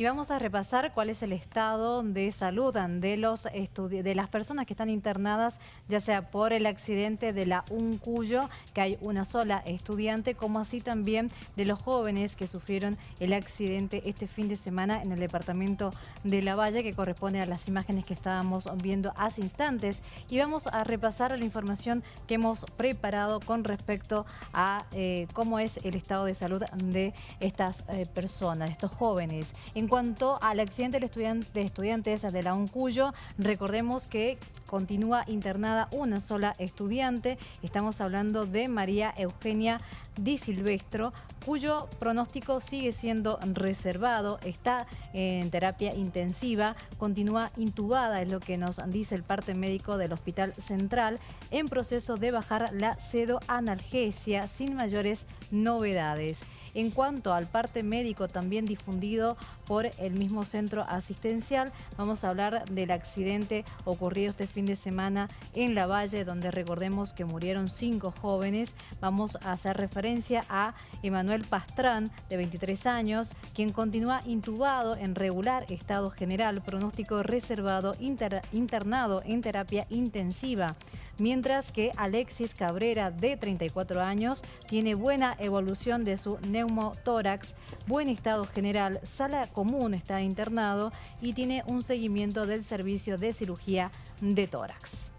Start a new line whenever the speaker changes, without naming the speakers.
Y vamos a repasar cuál es el estado de salud de, los de las personas que están internadas, ya sea por el accidente de la Uncuyo, que hay una sola estudiante, como así también de los jóvenes que sufrieron el accidente este fin de semana en el departamento de La Valle, que corresponde a las imágenes que estábamos viendo hace instantes. Y vamos a repasar la información que hemos preparado con respecto a eh, cómo es el estado de salud de estas eh, personas, de estos jóvenes. En cuanto al accidente de estudiantes de la UNCUYO, recordemos que continúa internada una sola estudiante. Estamos hablando de María Eugenia Di Silvestro, cuyo pronóstico sigue siendo reservado, está en terapia intensiva, continúa intubada, es lo que nos dice el parte médico del Hospital Central, en proceso de bajar la sedoanalgesia sin mayores novedades. En cuanto al parte médico también difundido por el mismo centro asistencial, vamos a hablar del accidente ocurrido este fin de semana en La Valle, donde recordemos que murieron cinco jóvenes. Vamos a hacer referencia a Emanuel Pastrán, de 23 años, quien continúa intubado en regular estado general, pronóstico reservado, internado en terapia intensiva mientras que Alexis Cabrera, de 34 años, tiene buena evolución de su neumotórax, buen estado general, sala común está internado y tiene un seguimiento del servicio de cirugía de tórax.